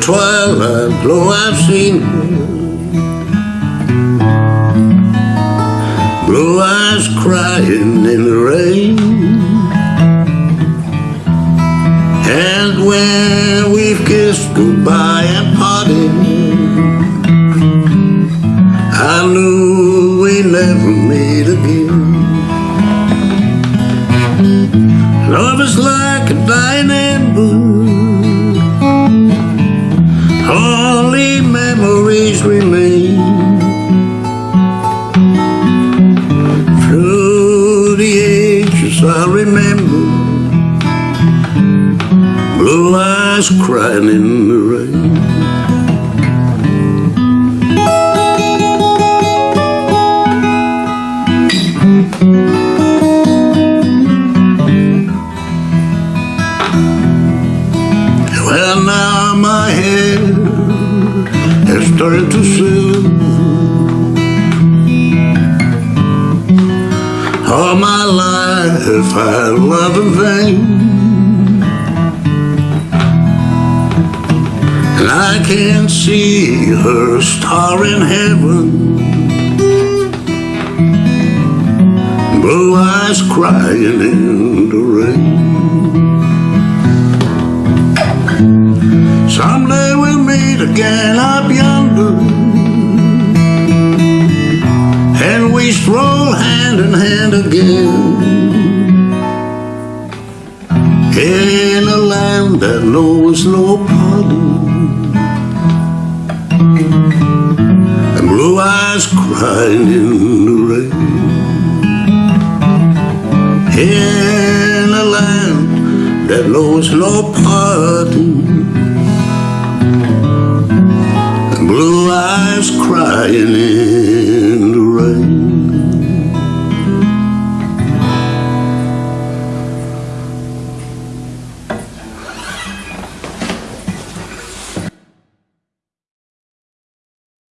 twilight glow I've seen. Blue eyes crying in the rain. And when we've kissed goodbye and parted I knew we never meet again. Love is like a dying ember memories remain. Through the ages I remember Blue eyes crying in the rain. Well now my head 37 All my life I love in vain. And I can't see her star in heaven. Blue eyes crying in the rain. Someday we'll meet again up yonder. We stroll hand in hand again. In a land that knows no pardon. And blue eyes crying in the rain. In a land that knows no pardon. And blue eyes crying in.